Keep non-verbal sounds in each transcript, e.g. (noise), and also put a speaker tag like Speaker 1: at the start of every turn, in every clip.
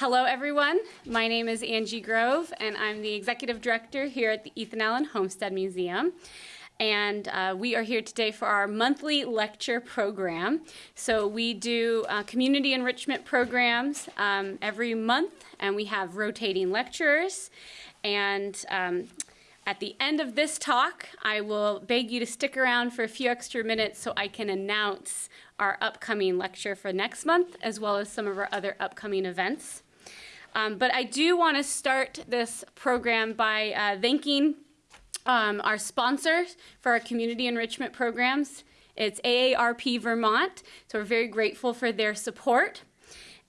Speaker 1: hello, everyone. My name is Angie Grove, and I'm the Executive Director here at the Ethan Allen Homestead Museum. And uh, we are here today for our monthly lecture program. So we do uh, community enrichment programs um, every month, and we have rotating lecturers. And um, at the end of this talk, I will beg you to stick around for a few extra minutes so I can announce our upcoming lecture for next month, as well as some of our other upcoming events. Um, but I do want to start this program by uh, thanking um, our sponsors for our community enrichment programs. It's AARP Vermont, so we're very grateful for their support.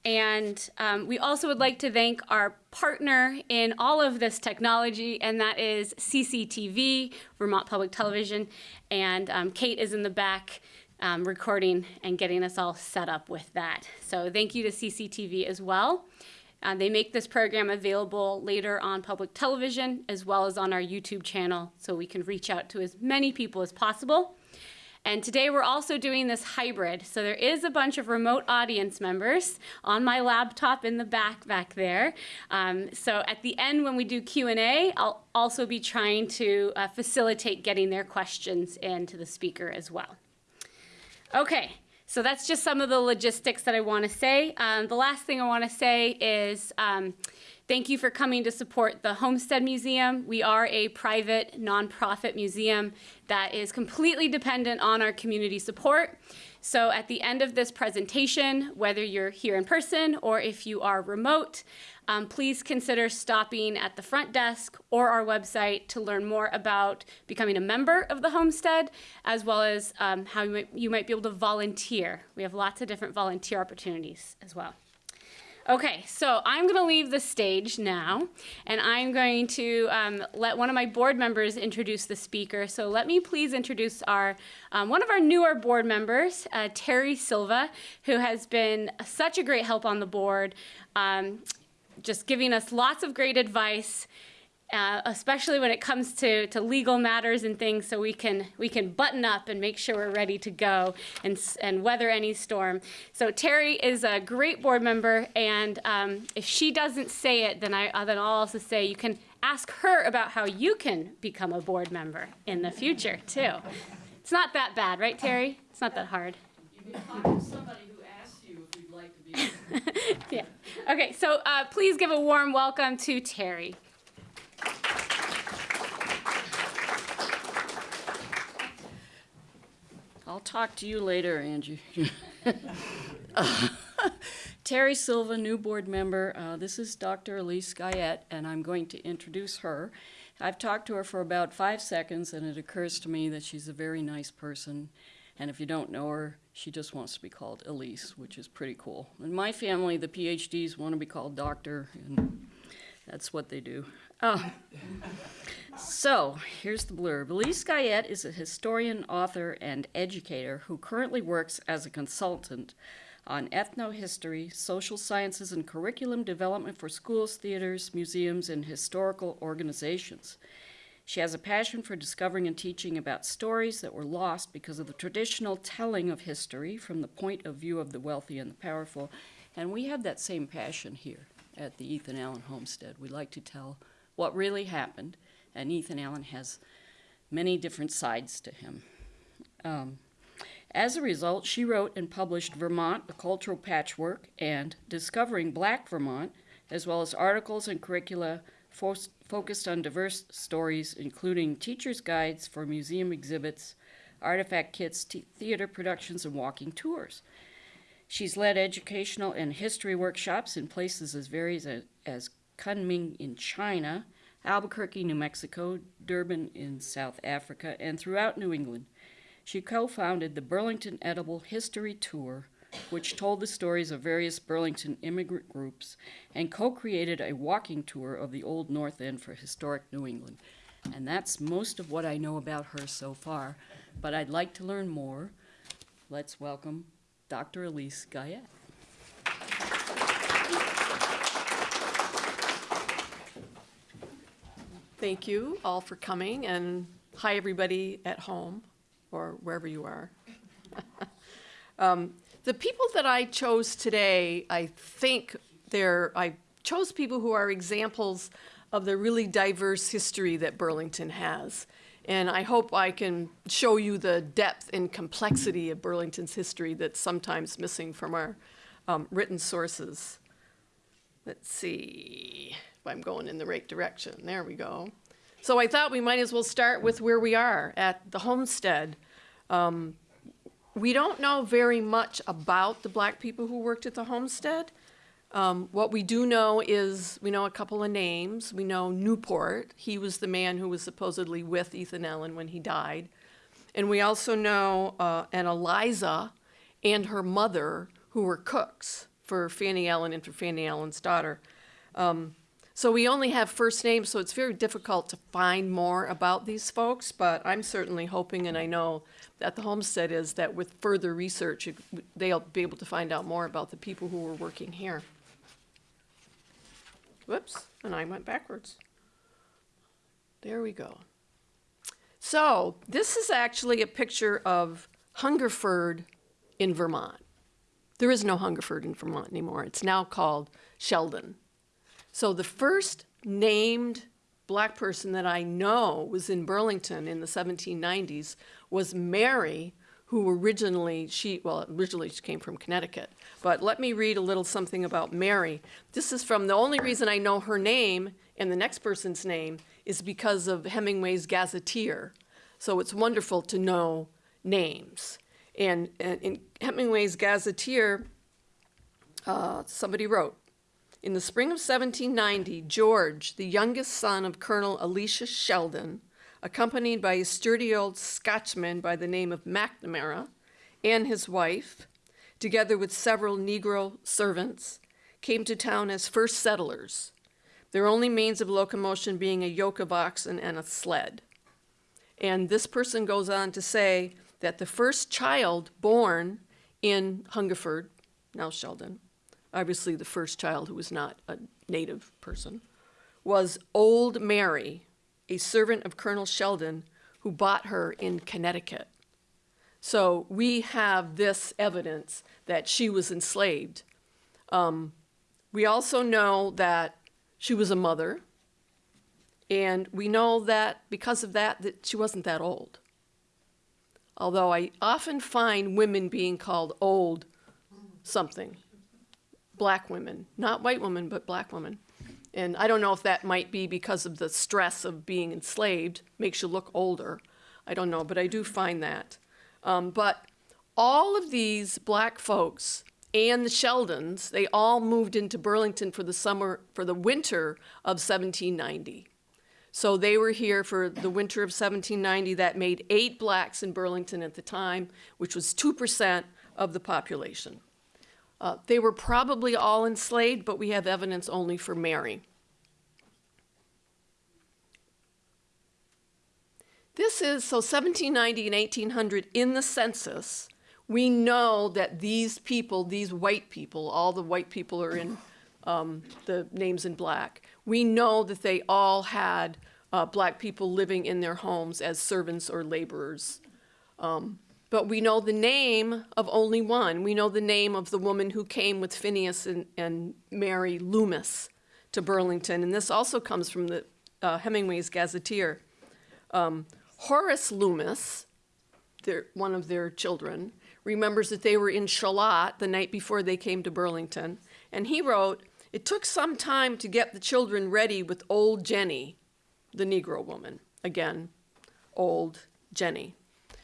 Speaker 1: And um, we also would like to thank our partner in all of this technology, and that is CCTV, Vermont Public Television. And um, Kate is in the back um, recording and getting us all set up with that. So thank you to CCTV as well. Uh, they make this program available later on public television as well as on our YouTube channel so we can reach out to as many people as possible. And today we're also doing this hybrid. So there is a bunch of remote audience members on my laptop in the back back there. Um, so at the end when we do Q&A, I'll also be trying to uh, facilitate getting their questions in to the speaker as well. Okay, so that's just some of the logistics that I want to say. Um, the last thing I want to say is um, thank you for coming to support the Homestead Museum. We are a private nonprofit museum that is completely dependent on our community support. So at the end of this presentation, whether you're here in person or if you are remote, um, please consider stopping at the front desk or our website to learn more about becoming a member of the homestead, as well as um, how you might, you might be able to volunteer. We have lots of different volunteer opportunities as well. Okay, so I'm going to leave the stage now, and I'm going to um, let one of my board members introduce the speaker. So let me please introduce our um, one of our newer board members, uh, Terry Silva, who has been such a great help on the board. Um, just giving us lots of great advice, uh, especially when it comes to, to legal matters and things, so we can we can button up and make sure we're ready to go and and weather any storm. So Terry is a great board member, and um, if she doesn't say it, then I uh, then I'll also say you can ask her about how you can become a board member in the future too. It's not that bad, right, Terry? It's not that hard. yeah. Okay, so uh, please give a warm welcome to Terry.
Speaker 2: I'll talk to you later, Angie. uh, (laughs) Terry Silva, new board member. Uh, this is Dr. Elise Guyette, and I'm going to introduce her. I've talked to her for about five seconds, and it occurs to me that she's a very nice person. And if you don't know her, she just wants to be called Elise, which is pretty cool. In my family, the PhDs want to be called doctor, and that's what they do. Oh. so, here's the blurb. Elise Guyette is a historian, author, and educator who currently works as a consultant on ethnohistory, social sciences, and curriculum development for schools, theaters, museums, and historical organizations. She has a passion for discovering and teaching about stories that were lost because of the traditional telling of history from the point of view of the wealthy and the powerful. And we have that same passion here at the Ethan Allen Homestead. We like to tell what really happened, and Ethan Allen has many different sides to him. Um, as a result, she wrote and published Vermont, A Cultural Patchwork, and Discovering Black Vermont, as well as articles and curricula focused on diverse stories, including teacher's guides for museum exhibits, artifact kits, theater productions, and walking tours. She's led educational and history workshops in places as varied as, as Kunming in China, Albuquerque, New Mexico, Durban in South Africa, and throughout New England. She co-founded the Burlington Edible History Tour, which told the stories of various Burlington immigrant groups, and co-created a walking tour of the Old North End for historic New England. And that's most of what I know about her so far, but I'd like to learn more. Let's welcome Dr. Elise Guyette.
Speaker 3: Thank you all for coming, and hi everybody at home or wherever you are. (laughs) um, the people that I chose today, I think, they're, I chose people who are examples of the really diverse history that Burlington has. And I hope I can show you the depth and complexity of Burlington's history that's sometimes missing from our um, written sources. Let's see I'm going in the right direction. There we go. So I thought we might as well start with where we are at the homestead. Um, we don't know very much about the black people who worked at the homestead. Um, what we do know is we know a couple of names. We know Newport. He was the man who was supposedly with Ethan Allen when he died. And we also know uh, an Eliza and her mother who were cooks for Fanny Allen and for Fanny Allen's daughter. Um, so we only have first names, so it's very difficult to find more about these folks, but I'm certainly hoping, and I know that the homestead is, that with further research, it- they'll be able to find out more about the people who were working here. Whoops, and I went backwards. There we go. So this is actually a picture of Hungerford in Vermont. There is no Hungerford in Vermont anymore. It's now called Sheldon. So the first named black person that I know was in Burlington in the 1790s was Mary, who originally she well originally she came from Connecticut. But let me read a little something about Mary. This is from the only reason I know her name and the next person's name is because of Hemenway's Gazetteer. So it's wonderful to know names. And, in Hemenway's Gazetteer, uh, somebody wrote, in the spring of 1790, George, the youngest son of Colonel Elisha Sheldon, accompanied by a sturdy old Scotchman by the name of McNamara and his wife, together with several Negro servants, came to town as first settlers, their only means of locomotion being a yoke of oxen and a sled. And this person goes on to say that the first child born in Hungerford, now Sheldon, obviously the first child who was not a native person, was Old Mary, a servant of Colonel Sheldon who bought her in Connecticut. So we have this evidence that she was enslaved. Um, we also know that she was a mother, and we know that because of that, that she wasn't that old. Although I often find women being called old something black women, not white women, but black women. And I don't know if that might be because of the stress of being enslaved, makes you look older. I don't know, but I do find that. Um, but all of these black folks and the Sheldons, they all moved into Burlington for the summer, for the winter of 1790. So they were here for the winter of 1790. That made eight blacks in Burlington at the time, which was 2% of the population. Uh, they were probably all enslaved, but we have evidence only for Mary. This is, so 1790 and 1800 in the census, we know that these people, these white people, all the white people are in um, the names in black, we know that they all had uh, black people living in their homes as servants or laborers. Um, but we know the name of only one. We know the name of the woman who came with Phineas and, and Mary Loomis to Burlington. And this also comes from the uh, Hemenway's Gazetteer. Um, Horace Loomis, their, one of their children, remembers that they were in Charlotte the night before they came to Burlington. And he wrote, It took some time to get the children ready with old Jenny, the Negro woman. Again, old Jenny.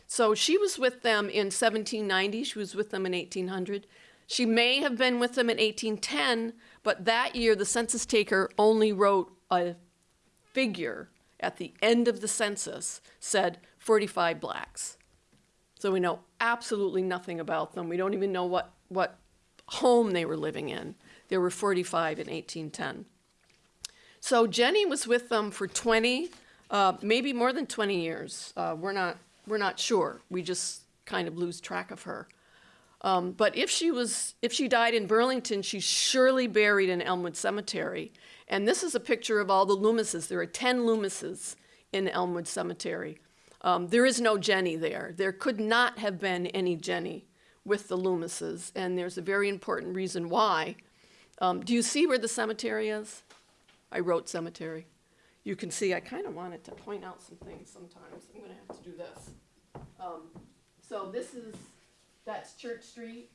Speaker 3: So she was with them in 1790. She was with them in 1800. She may have been with them in 1810, but that year the census taker only wrote a figure at the end of the census said 45 blacks. So we know absolutely nothing about them. We don't even know what, what home they were living in. There were 45 in 1810. So Jenny was with them for 20, uh, maybe more than 20 years. Uh, we're not we're not sure. We just kind of lose track of her. Um, but if she was, if she died in Burlington, she's surely buried in Elmwood Cemetery. And this is a picture of all the Loomises. There are 10 Loomises in Elmwood Cemetery. Um, there is no Jenny there. There could not have been any Jenny with the Loomises. And there's a very important reason why. Um, do you see where the cemetery is? I wrote cemetery. You can see, I kind of wanted to point out some things sometimes. I'm gonna have to do this. Um, so this is, that's Church Street,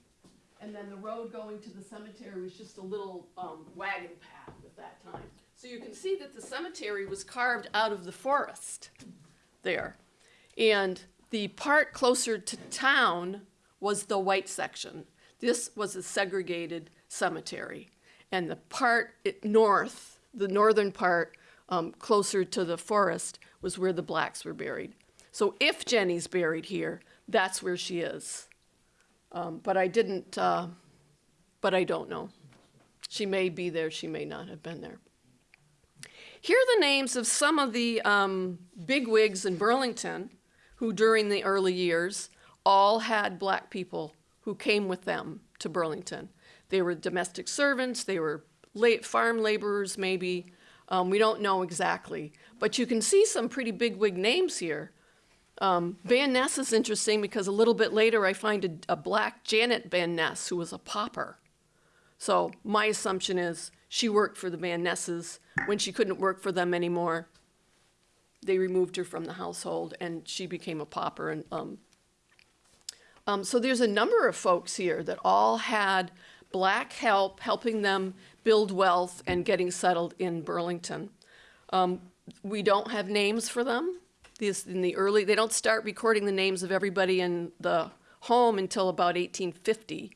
Speaker 3: and then the road going to the cemetery was just a little, um, wagon path at that time. So you can see that the cemetery was carved out of the forest there. And the part closer to town was the white section. This was a segregated cemetery. And the part north, the northern part, um, closer to the forest, was where the blacks were buried. So if Jenny's buried here, that's where she is. Um, but I didn't, uh, but I don't know. She may be there, she may not have been there. Here are the names of some of the um, bigwigs in Burlington who, during the early years, all had black people who came with them to Burlington. They were domestic servants, they were farm laborers, maybe. Um, we don't know exactly. But you can see some pretty bigwig names here. Um, Van Ness is interesting because a little bit later I find a, a black Janet Van Ness who was a pauper. So my assumption is she worked for the Van Nesses. When she couldn't work for them anymore, they removed her from the household and she became a pauper. And um, um, so there's a number of folks here that all had black help helping them build wealth and getting settled in Burlington. Um, we don't have names for them. These in the early, they don't start recording the names of everybody in the home until about 1850.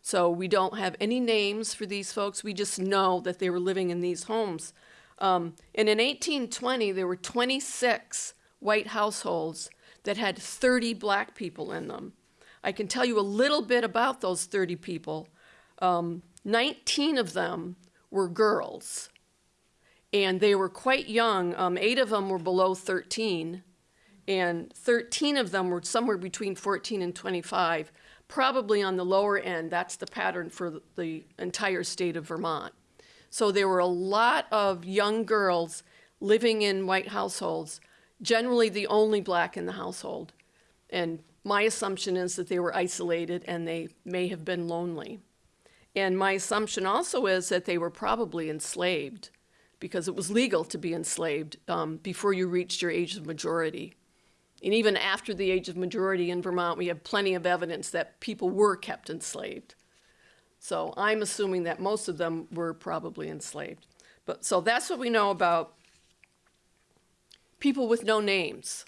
Speaker 3: So we don't have any names for these folks. We just know that they were living in these homes. Um, and in 1820, there were 26 white households that had 30 black people in them. I can tell you a little bit about those 30 people. Um, 19 of them were girls, and they were quite young. Um, eight of them were below 13, and 13 of them were somewhere between 14 and 25, probably on the lower end. That's the pattern for the entire state of Vermont. So there were a lot of young girls living in white households, generally the only black in the household. And my assumption is that they were isolated and they may have been lonely. And my assumption also is that they were probably enslaved because it was legal to be enslaved um, before you reached your age of majority. And even after the age of majority in Vermont, we have plenty of evidence that people were kept enslaved. So I'm assuming that most of them were probably enslaved. But so that's what we know about people with no names.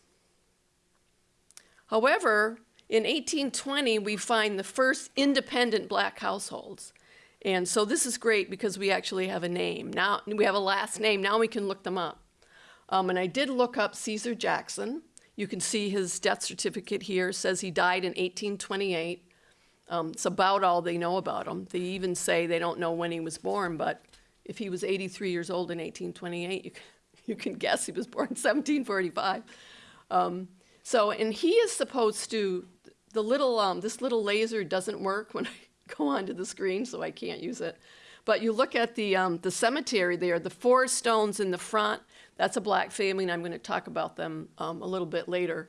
Speaker 3: However, in 1820, we find the first independent black households. And so this is great because we actually have a name. Now we have a last name. Now we can look them up. Um, and I did look up Caesar Jackson. You can see his death certificate here. It says he died in 1828. Um, it's about all they know about him. They even say they don't know when he was born, but if he was 83 years old in 1828, you, can- (laughs) you can guess he was born 1745. Um, so, and he is supposed to, the little, um, this little laser doesn't work when (laughs) I (laughs) go onto the screen, so I can't use it. But you look at the, um, the cemetery there, the four stones in the front, that's a black family, and I'm going to talk about them um, a little bit later.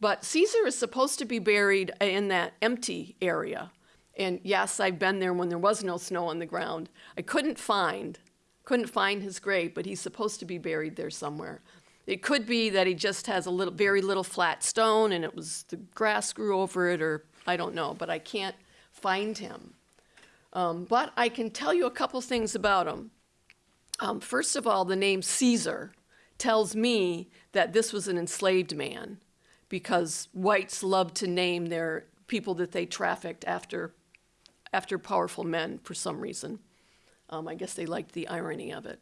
Speaker 3: But Caesar is supposed to be buried in that empty area. And yes, I've been there when there was no snow on the ground. I couldn't find, couldn't find his grave, but he's supposed to be buried there somewhere. It could be that he just has a little, very little flat stone, and it was the grass grew over it, or I don't know. But I can't find him. Um, but I can tell you a couple things about him. Um, first of all, the name Caesar tells me that this was an enslaved man because whites love to name their people that they trafficked after, after powerful men for some reason. Um, I guess they liked the irony of it.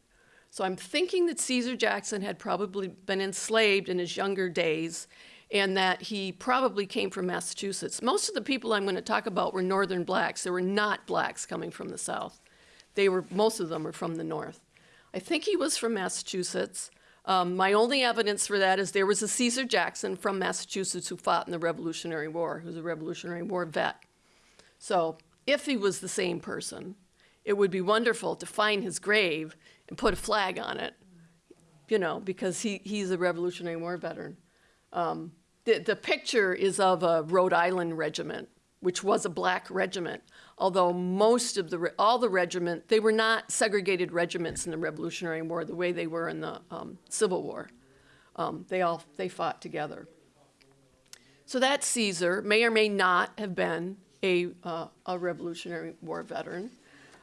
Speaker 3: So I'm thinking that Caesar Jackson had probably been enslaved in his younger days and that he probably came from Massachusetts. Most of the people I'm going to talk about were northern blacks. There were not blacks coming from the south. They were, most of them were from the north. I think he was from Massachusetts. Um, my only evidence for that is there was a Caesar Jackson from Massachusetts who fought in the Revolutionary War, who was a Revolutionary War vet. So if he was the same person, it would be wonderful to find his grave and put a flag on it, you know, because he, he's a Revolutionary War veteran. Um, the, the picture is of a Rhode Island regiment which was a black regiment. Although most of the all the regiment they were not segregated regiments in the Revolutionary War the way they were in the um, Civil War. Um, they all they fought together. So that Caesar may or may not have been a, uh, a Revolutionary War veteran.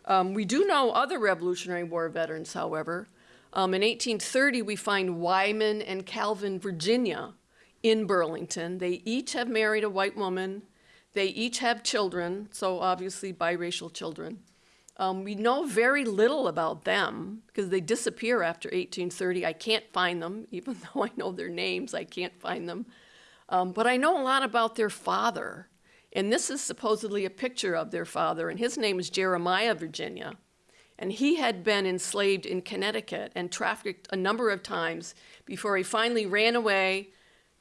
Speaker 3: Um, we do know other Revolutionary War veterans, however. Um, in 1830, we find Wyman and Calvin, Virginia, in Burlington. They each have married a white woman. They each have children, so obviously biracial children. Um, we know very little about them because they disappear after 1830. I can't find them, (laughs) even though I know their names, I can't find them. Um, but I know a lot about their father. And this is supposedly a picture of their father, and his name is Jeremiah Virginia. And he had been enslaved in Connecticut and trafficked a number of times before he finally ran away,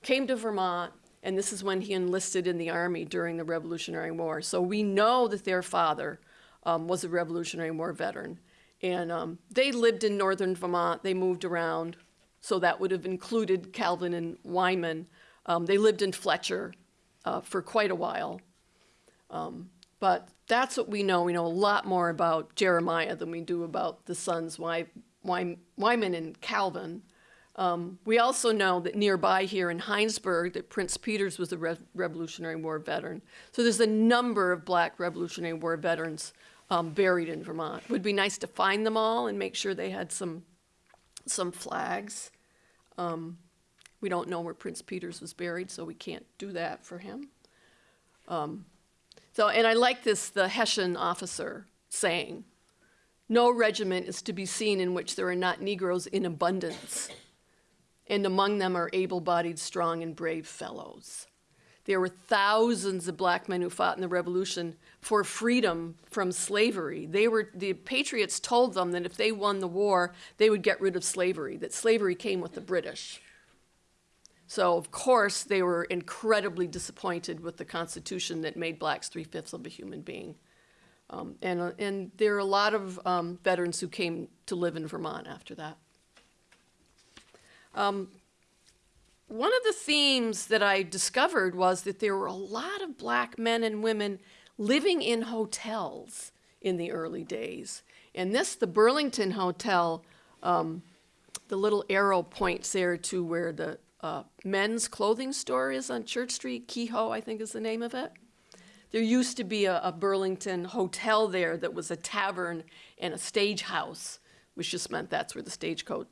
Speaker 3: came to Vermont, and this is when he enlisted in the army during the Revolutionary War. So we know that their father um, was a Revolutionary War veteran. And um, they lived in northern Vermont, they moved around, so that would have included Calvin and Wyman. Um, they lived in Fletcher uh, for quite a while. Um, but that's what we know. We know a lot more about Jeremiah than we do about the sons Wy- Wy- Wyman and Calvin. Um, we also know that nearby here in Hinesburg that Prince Peters was a Re- Revolutionary War veteran. So there's a number of black Revolutionary War veterans um, buried in Vermont. It would be nice to find them all and make sure they had some some flags. Um, we don't know where Prince Peters was buried, so we can't do that for him. Um, so, and I like this, the Hessian officer saying, no regiment is to be seen in which there are not Negroes in abundance, and among them are able bodied, strong, and brave fellows. There were thousands of black men who fought in the Revolution for freedom from slavery. They were, the Patriots told them that if they won the war, they would get rid of slavery, that slavery came with the British. So, of course, they were incredibly disappointed with the Constitution that made blacks three fifths of a human being. Um, and, uh, and there are a lot of um, veterans who came to live in Vermont after that. Um, one of the themes that I discovered was that there were a lot of black men and women living in hotels in the early days. And this, the Burlington Hotel, um, the little arrow points there to where the uh, men's clothing store is on Church Street. Kehoe, I think, is the name of it. There used to be a, a Burlington hotel there that was a tavern and a stage house, which just meant that's where the stagecoach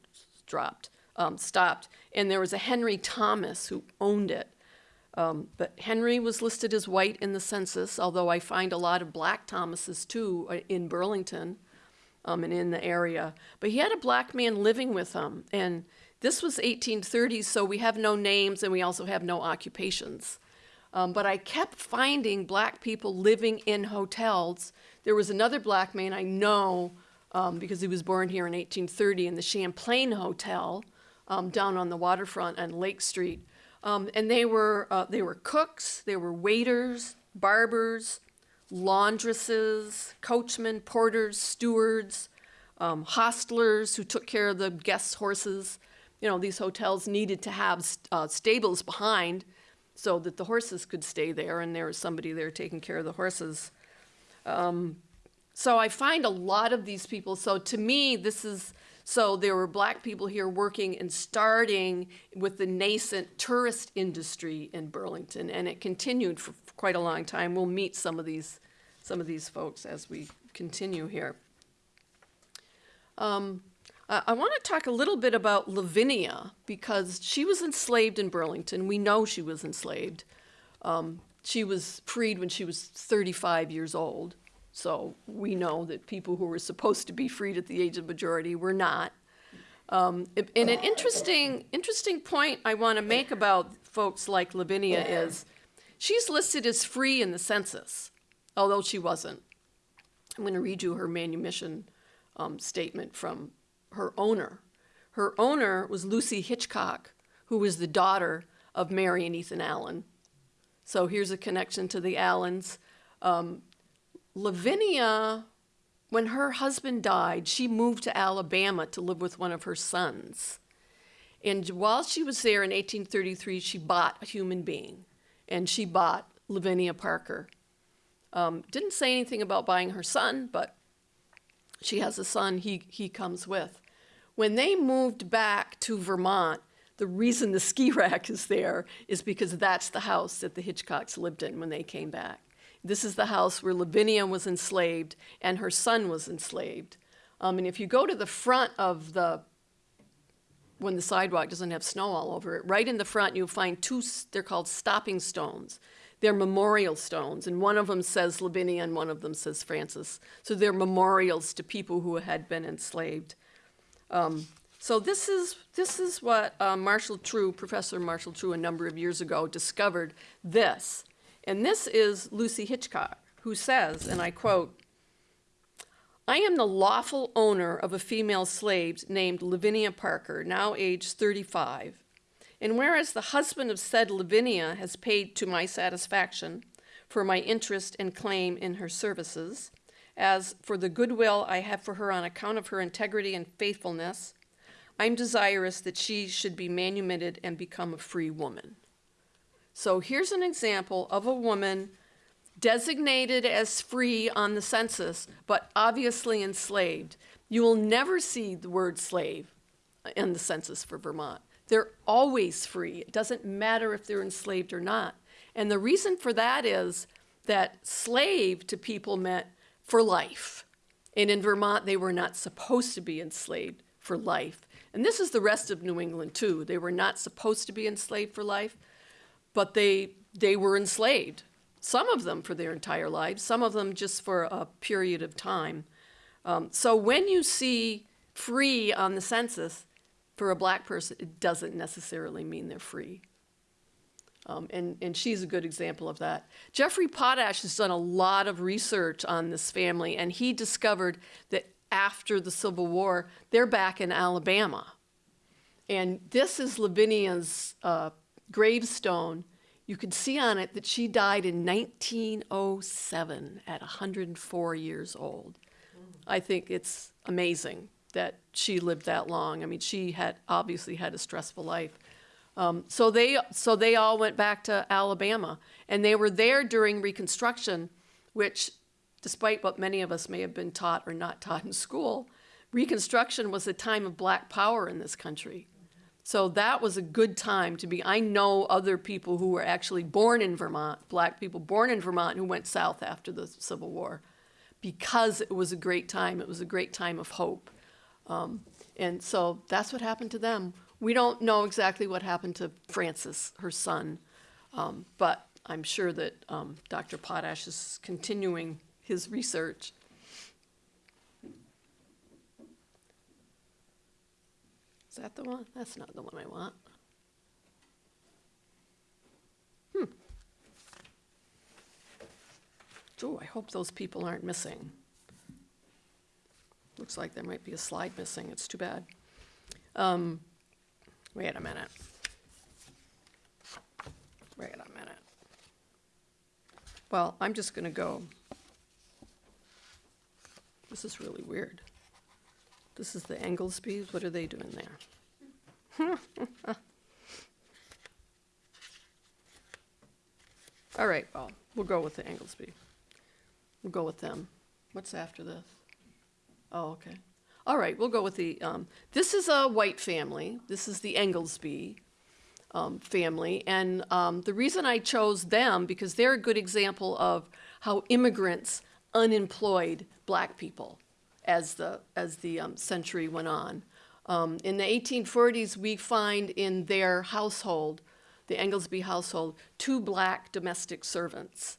Speaker 3: dropped, um, stopped. And there was a Henry Thomas who owned it. Um, but Henry was listed as white in the census, although I find a lot of black Thomases too uh, in Burlington um, and in the area. But he had a black man living with him, and this was 1830s, so we have no names and we also have no occupations. Um, but I kept finding black people living in hotels. There was another black man I know um, because he was born here in 1830 in the Champlain Hotel um, down on the waterfront on Lake Street. Um, and they were, uh, they were cooks, they were waiters, barbers, laundresses, coachmen, porters, stewards, um, hostlers who took care of the guests' horses. You know, these hotels needed to have uh, stables behind so that the horses could stay there, and there was somebody there taking care of the horses. Um, so I find a lot of these people. So to me, this is so there were black people here working and starting with the nascent tourist industry in Burlington, and it continued for quite a long time. We'll meet some of these some of these folks as we continue here. Um, I, want to talk a little bit about Lavinia because she was enslaved in Burlington. We know she was enslaved. Um, she was freed when she was 35 years old. So we know that people who were supposed to be freed at the age of majority were not. Um, and an interesting, interesting point I want to make about folks like Lavinia is she's listed as free in the census, although she wasn't. I'm going to read you her manumission um, statement from her owner. Her owner was Lucy Hitchcock, who was the daughter of Mary and Ethan Allen. So here's a connection to the Allens. Um, Lavinia, when her husband died, she moved to Alabama to live with one of her sons. And while she was there in 1833, she bought a human being, and she bought Lavinia Parker. Um, didn't say anything about buying her son, but she has a son he, he comes with. When they moved back to Vermont, the reason the ski rack is there is because that's the house that the Hitchcocks lived in when they came back. This is the house where Lavinia was enslaved and her son was enslaved. Um, and if you go to the front of the, when the sidewalk doesn't have snow all over it, right in the front you'll find two, they're called stopping stones. They're memorial stones, and one of them says Lavinia and one of them says Francis. So they're memorials to people who had been enslaved. Um, so this is this is what uh, Marshall True, Professor Marshall True, a number of years ago discovered this, and this is Lucy Hitchcock, who says, and I quote. I am the lawful owner of a female slave named Lavinia Parker, now aged 35. And whereas the husband of said Lavinia has paid to my satisfaction for my interest and claim in her services, as for the goodwill I have for her on account of her integrity and faithfulness, I'm desirous that she should be manumitted and become a free woman. So here's an example of a woman designated as free on the census, but obviously enslaved. You will never see the word slave in the census for Vermont. They're always free. It doesn't matter if they're enslaved or not. And the reason for that is that slave to people meant for life. And in Vermont, they were not supposed to be enslaved for life. And this is the rest of New England, too. They were not supposed to be enslaved for life, but they, they were enslaved. Some of them for their entire lives, some of them just for a period of time. Um, so when you see free on the census for a black person, it doesn't necessarily mean they're free. Um, and, and she's a good example of that. Jeffrey Potash has done a lot of research on this family, and he discovered that after the Civil War, they're back in Alabama. And this is Lavinia's uh, gravestone. You could see on it that she died in 1907 at 104 years old. I think it's amazing that she lived that long. I mean, she had obviously had a stressful life. Um, so they so they all went back to Alabama, and they were there during Reconstruction, which, despite what many of us may have been taught or not taught in school, Reconstruction was a time of Black power in this country. So that was a good time to be. I know other people who were actually born in Vermont, Black people born in Vermont, who went south after the Civil War, because it was a great time. It was a great time of hope. Um, and so that's what happened to them. We don't know exactly what happened to Francis, her son, um, but I'm sure that um, Dr. Potash is continuing his research. Is that the one? That's not the one I want. Hmm. Oh, I hope those people aren't missing. Looks like there might be a slide missing. It's too bad. Um, wait a minute. Wait a minute. Well, I'm just gonna go. This is really weird. This is the Englesbys. What are they doing there? (laughs) All right, well, we'll go with the Englesby. We'll go with them. What's after this? Oh, okay. All right, we'll go with the, um, this is a white family. This is the Englesby um, family. And um, the reason I chose them, because they're a good example of how immigrants unemployed black people as the, as the um, century went on. Um, in the 1840s, we find in their household, the Englesby household, two black domestic servants.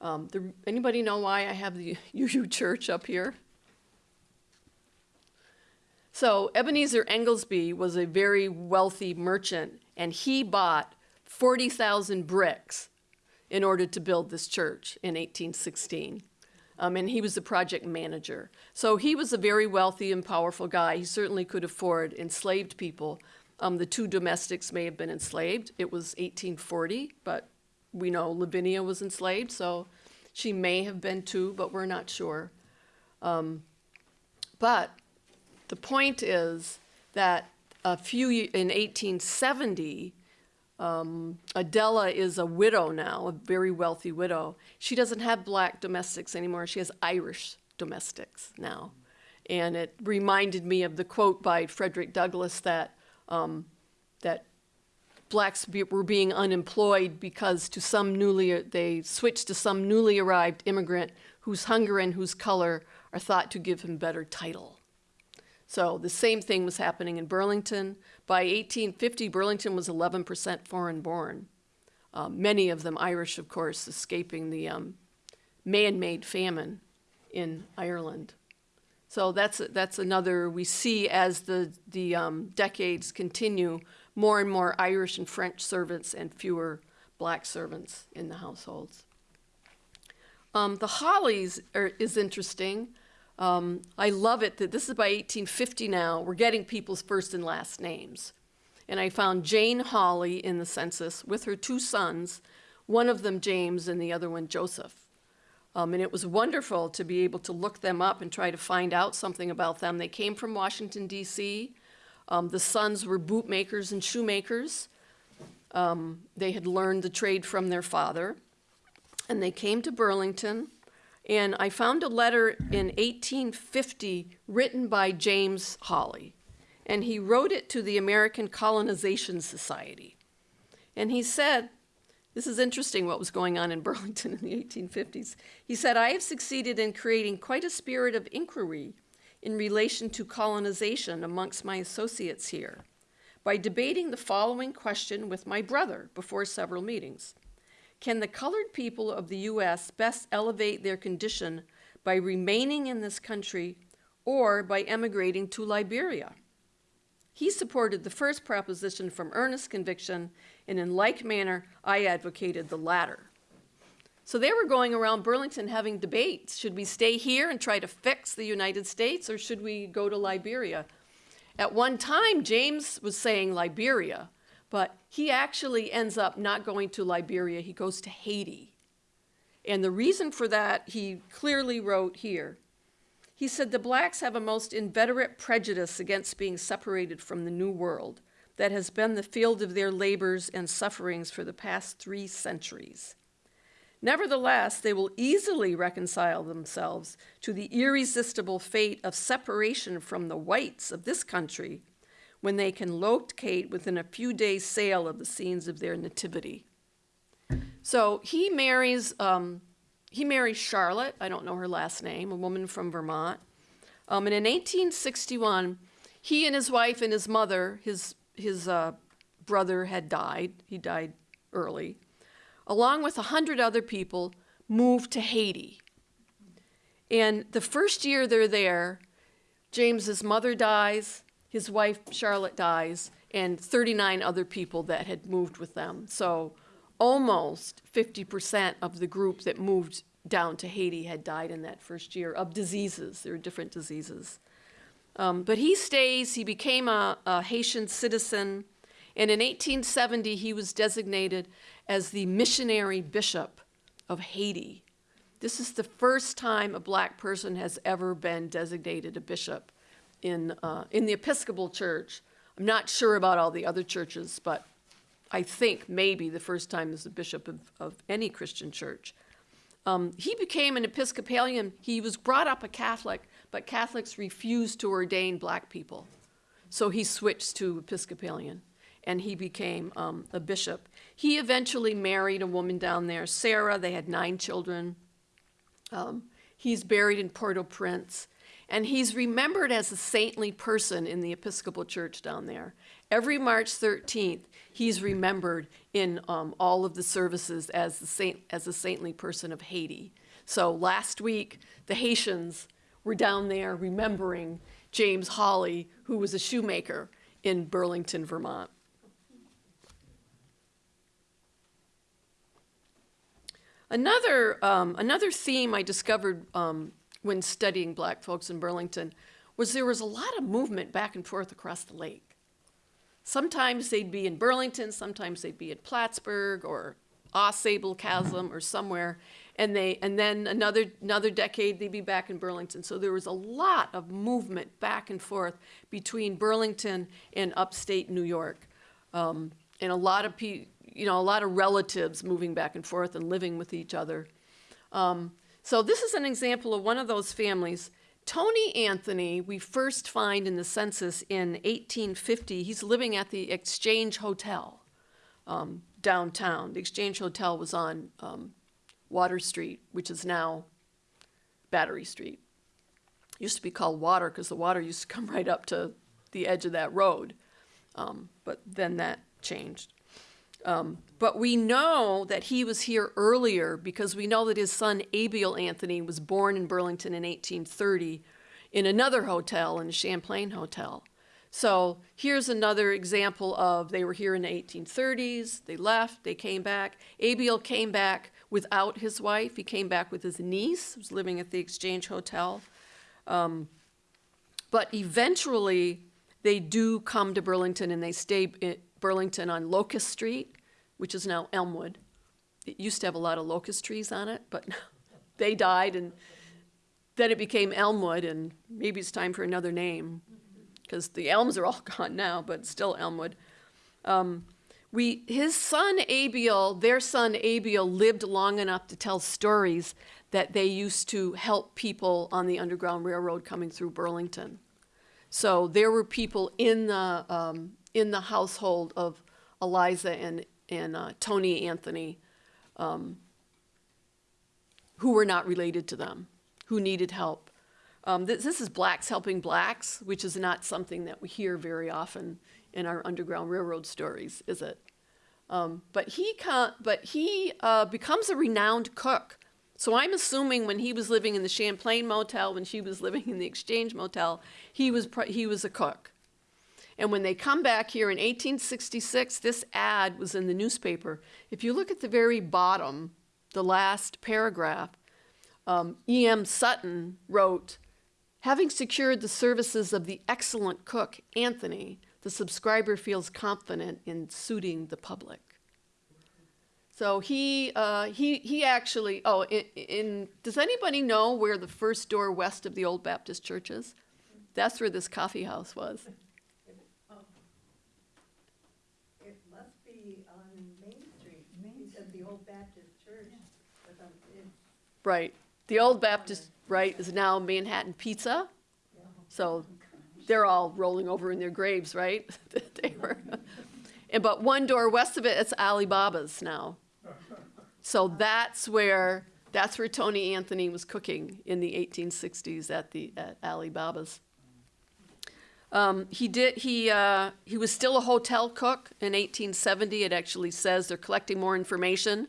Speaker 3: Um, the, anybody know why I have the (laughs) UU Church up here? So Ebenezer Englesby was a very wealthy merchant, and he bought 40,000 bricks in order to build this church in 1816. Um, and he was the project manager. So he was a very wealthy and powerful guy. He certainly could afford enslaved people. Um, the two domestics may have been enslaved. It was 1840, but we know Lavinia was enslaved, so she may have been too, but we're not sure. Um, but the point is that a few in 1870, Um, Adela is a widow now, a very wealthy widow. She doesn't have black domestics anymore. She has Irish domestics now. And it reminded me of the quote by Frederick Douglass that, um, that blacks be, were being unemployed because to some newly they switched to some newly arrived immigrant whose hunger and whose color are thought to give him better title. So the same thing was happening in Burlington. By 1850, Burlington was 11% foreign born. Um, many of them Irish, of course, escaping the um, man-made famine in Ireland. So that's that's another we see as the the um, decades continue, more and more Irish and French servants and fewer black servants in the households. Um, the Hollies are, is interesting. Um, I love it that this is by 1850 now. We're getting people's first and last names. And I found Jane Holly in the census with her two sons, one of them James and the other one Joseph. Um, and it was wonderful to be able to look them up and try to find out something about them. They came from Washington, D.C. Um, the sons were bootmakers and shoemakers. Um, they had learned the trade from their father. And they came to Burlington. And I found a letter in 1850 written by James Holly. And he wrote it to the American Colonization Society. And he said, this is interesting what was going on in (laughs) Burlington in the 1850s. He said, I have succeeded in creating quite a spirit of inquiry in relation to colonization amongst my associates here by debating the following question with my brother before several meetings. Can the colored people of the U.S. best elevate their condition by remaining in this country or by emigrating to Liberia? He supported the first proposition from earnest conviction, and in like manner, I advocated the latter. So they were going around Burlington having debates. Should we stay here and try to fix the United States, or should we go to Liberia? At one time, James was saying Liberia, but he actually ends up not going to Liberia, he goes to Haiti. And the reason for that, he clearly wrote here. He said, the blacks have a most inveterate prejudice against being separated from the New World that has been the field of their labors and sufferings for the past three centuries. Nevertheless, they will easily reconcile themselves to the irresistible fate of separation from the whites of this country when they can locate within a few days' sail of the scenes of their nativity. So he marries, um, he marries Charlotte, I don't know her last name, a woman from Vermont. Um, and in 1861, he and his wife and his mother, his, his uh, brother had died, he died early, along with a hundred other people, moved to Haiti. And the first year they're there, James's mother dies, his wife Charlotte dies, and 39 other people that had moved with them. So almost 50% of the group that moved down to Haiti had died in that first year of diseases. There were different diseases. Um, but he stays, he became a, a Haitian citizen, and in 1870 he was designated as the missionary bishop of Haiti. This is the first time a black person has ever been designated a bishop in, uh, in the Episcopal Church. I'm not sure about all the other churches, but I think maybe the first time as a bishop of, of any Christian church. Um, he became an Episcopalian. He was brought up a Catholic, but Catholics refused to ordain black people. So he switched to Episcopalian and he became um, a bishop. He eventually married a woman down there, Sarah. They had nine children. Um, he's buried in Port-au-Prince. And he's remembered as a saintly person in the Episcopal Church down there. Every March 13th, he's remembered in um, all of the services as, the saint, as a saintly person of Haiti. So last week, the Haitians were down there remembering James Holly, who was a shoemaker in Burlington, Vermont. Another, um, another theme I discovered um, when studying black folks in Burlington was there was a lot of movement back and forth across the lake. Sometimes they'd be in Burlington, sometimes they'd be at Plattsburgh or Ausable Chasm or somewhere, and they and then another another decade they'd be back in Burlington. So there was a lot of movement back and forth between Burlington and upstate New York. Um, and a lot of you know, a lot of relatives moving back and forth and living with each other. Um, so this is an example of one of those families. Tony Anthony, we first find in the census in 1850. He's living at the Exchange Hotel um, downtown. The Exchange Hotel was on um, Water Street, which is now Battery Street. Used to be called Water because the water used to come (laughs) right up to the edge of that road. Um, but then that changed. Um, but we know that he was here earlier because we know that his son Abiel Anthony was born in Burlington in 1830 in another hotel, in the Champlain Hotel. So here's another example of they were here in the 1830s, they left, they came back. Abiel came back without his wife, he came back with his niece, who was living at the Exchange Hotel. Um, but eventually, they do come to Burlington and they stay in Burlington on Locust Street, which is now Elmwood. It used to have a lot of locust trees on it, but (laughs) they died and then it became Elmwood and maybe it's time for another name because the elms are all (laughs) gone now, but still Elmwood. Um, we, his son Abiel, their son Abiel lived long enough to tell stories that they used to help people on the Underground Railroad coming through Burlington. So there were people in the um, in the household of Eliza and and uh, Tony Anthony, um, who were not related to them, who needed help. Um, this, this is blacks helping blacks, which is not something that we hear very often in our Underground Railroad stories, is it? Um, but he but he uh, becomes a renowned cook. So I'm assuming when he was living in the Champlain Motel, when she was living in the Exchange Motel, he was he was a cook. And when they come back here in 1866, this ad was in the newspaper. If you look at the very bottom, the last paragraph, um, E.M. Sutton wrote, Having secured the services of the excellent cook, Anthony, the subscriber feels confident in suiting the public. So he, uh, he, he actually, oh, in, in, does anybody know where the first door west of the old Baptist church is? That's where this coffee house was.
Speaker 4: It must be on Main Street, because the old Baptist church was on, it-
Speaker 3: Right. The old Baptist, right, is now Manhattan Pizza. So they're all rolling over in their graves, right? (laughs) they were. And but one door west of it, it's Alibaba's now. So that's where that's where Tony Anthony was cooking in the 1860s at the at Alibaba's. Um, he did. He uh, he was still a hotel cook in 1870. It actually says they're collecting more information,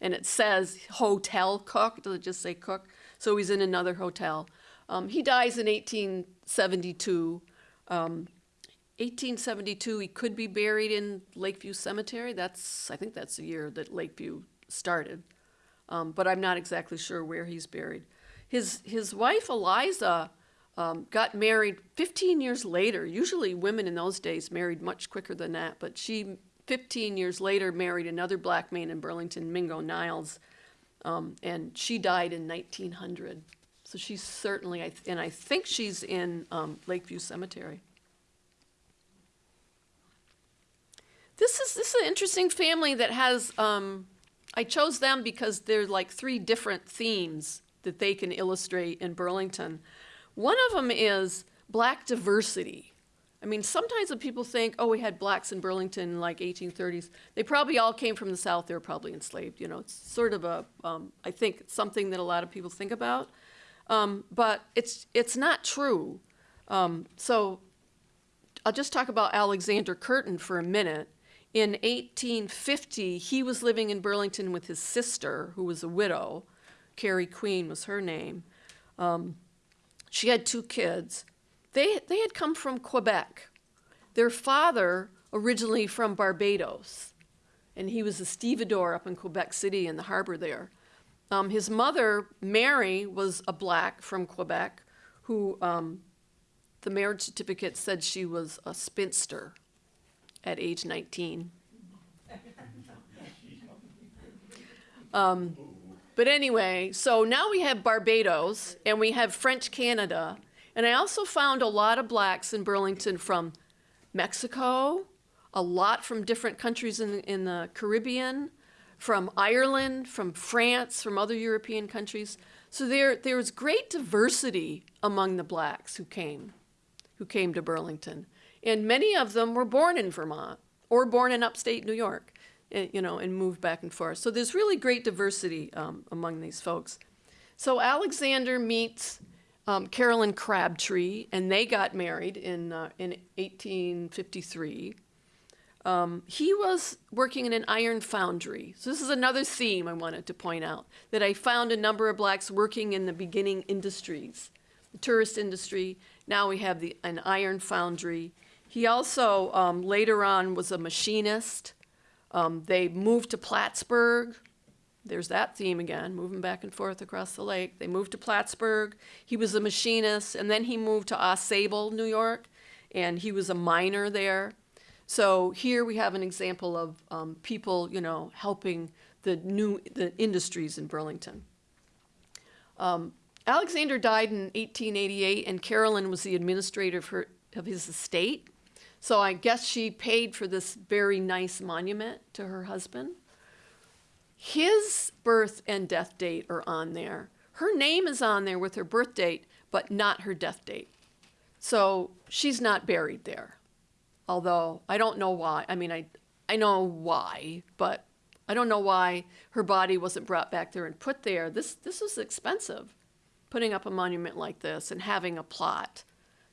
Speaker 3: and it says hotel cook. does it just say cook. So he's in another hotel. Um, he dies in 1872. Um, 1872. He could be buried in Lakeview Cemetery. That's I think that's the year that Lakeview started, um, but I'm not exactly sure where he's buried. His his wife Eliza um, got married 15 years later. Usually, women in those days married much quicker than that, but she 15 years later married another black man in Burlington, Mingo Niles, um, and she died in 1900. So she's certainly, I and I think she's in um, Lakeview Cemetery. This is this is an interesting family that has. Um, I chose them because they're like three different themes that they can illustrate in Burlington. One of them is black diversity. I mean, sometimes when people think, oh, we had blacks in Burlington in like 1830s, they probably all came from the South. They were probably enslaved. You know, it's sort of a, um, I think, something that a lot of people think about. Um, but it's it's not true. Um, so I'll just talk about Alexander Curtin for a minute. In 1850, he was living in Burlington with his sister, who was a widow. Carrie Queen was her name. Um, she had two kids. They, they had come from Quebec. Their father, originally from Barbados, and he was a stevedore up in Quebec City in the harbor there. Um, his mother, Mary, was a black from Quebec who um, the marriage certificate said she was a spinster at age 19. Um, but anyway, so now we have Barbados and we have French Canada. And I also found a lot of blacks in Burlington from Mexico, a lot from different countries in, in the Caribbean, from Ireland, from France, from other European countries. So there, there was great diversity among the blacks who came, who came to Burlington. And many of them were born in Vermont or born in upstate New York, eh, you know, and moved back and forth. So there's really great diversity um, among these folks. So Alexander meets um, Carolyn Crabtree, and they got married in, uh, in 1853. Um, he was working in an iron foundry. So this is another theme I wanted to point out, that I found a number of blacks working in the beginning industries, the tourist industry. Now we have the, an iron foundry. He also, um, later on, was a machinist. Um, they moved to Plattsburgh. There's that theme again, moving back and forth across the lake. They moved to Plattsburgh. He was a machinist, and then he moved to Ausable, New York, and he was a miner there. So here we have an example of um, people, you know, helping the new the industries in Burlington. Um, Alexander died in 1888, and Carolyn was the administrator of, her, of his estate. So I guess she paid for this very nice monument to her husband. His birth and death date are on there. Her name is on there with her birth date, but not her death date. So she's not buried there. Although I don't know why. I mean, I, I know why, but I don't know why her body wasn't brought back there and put there. This, this was expensive, putting up a monument like this and having a plot.